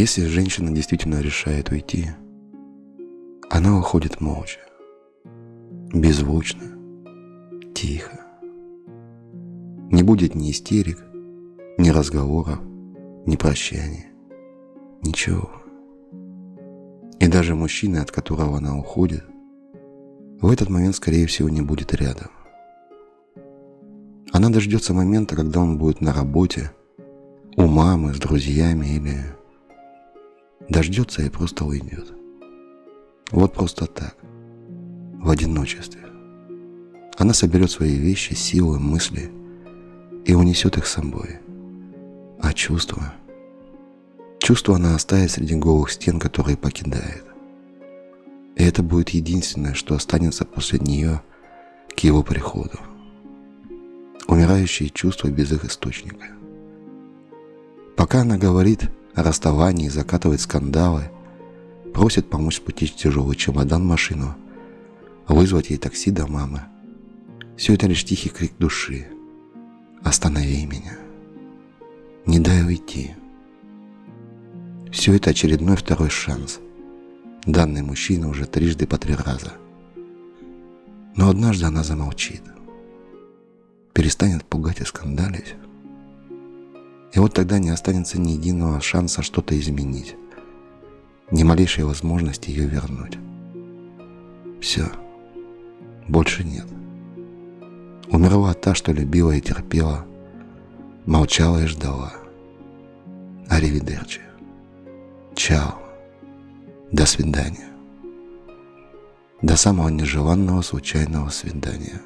Если женщина действительно решает уйти, она уходит молча, беззвучно, тихо. Не будет ни истерик, ни разговоров, ни прощания, ничего. И даже мужчина, от которого она уходит, в этот момент, скорее всего, не будет рядом. Она дождется момента, когда он будет на работе, у мамы, с друзьями или дождется и просто уйдет. Вот просто так, в одиночестве. Она соберет свои вещи, силы, мысли и унесет их с собой. А чувства? Чувства она оставит среди голых стен, которые покидает. И это будет единственное, что останется после нее к его приходу. Умирающие чувства без их источника. Пока она говорит о расставании, закатывает скандалы, просит помочь спустить тяжелый чемодан машину, вызвать ей такси до мамы. Все это лишь тихий крик души. «Останови меня! Не дай уйти!» Все это очередной второй шанс – данный мужчина уже трижды по три раза. Но однажды она замолчит, перестанет пугать и скандалить. И вот тогда не останется ни единого шанса что-то изменить, ни малейшей возможности ее вернуть. Все, больше нет. Умерла та, что любила и терпела, молчала и ждала. Аривидерчи. Чао. До свидания. До самого нежеланного случайного свидания.